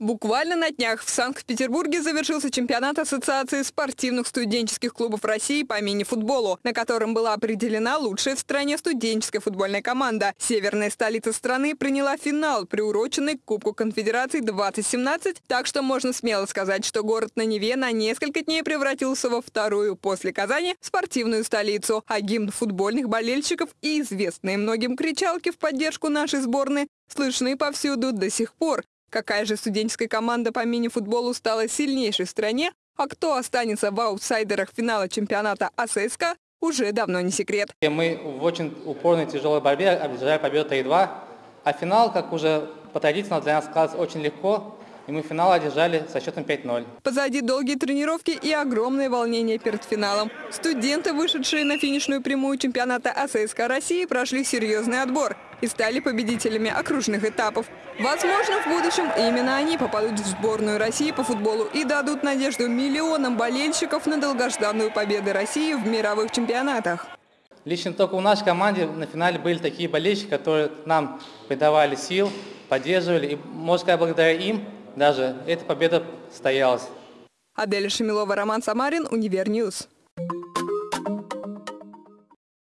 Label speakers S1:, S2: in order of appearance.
S1: Буквально на днях в Санкт-Петербурге завершился чемпионат Ассоциации спортивных студенческих клубов России по мини-футболу, на котором была определена лучшая в стране студенческая футбольная команда. Северная столица страны приняла финал, приуроченный к Кубку Конфедерации 2017, так что можно смело сказать, что город на Неве на несколько дней превратился во вторую после Казани спортивную столицу, а гимн футбольных болельщиков и известные многим кричалки в поддержку нашей сборной слышны повсюду до сих пор. Какая же студенческая команда по мини-футболу стала сильнейшей в стране, а кто останется в аутсайдерах финала чемпионата АССК, уже давно не секрет.
S2: Мы в очень упорной тяжелой борьбе одержали победу 3-2, а финал, как уже по традиции, для нас складывается очень легко и мы финал одержали со счетом 5-0.
S1: Позади долгие тренировки и огромное волнение перед финалом. Студенты, вышедшие на финишную прямую чемпионата АССК России, прошли серьезный отбор и стали победителями окружных этапов. Возможно, в будущем именно они попадут в сборную России по футболу и дадут надежду миллионам болельщиков на долгожданную победу России в мировых чемпионатах.
S2: Лично только у нашей команде на финале были такие болельщики, которые нам придавали сил, поддерживали. И, можно сказать, благодаря им даже эта победа состоялась.
S1: Аделя Шамилова, Роман Самарин, Универ News.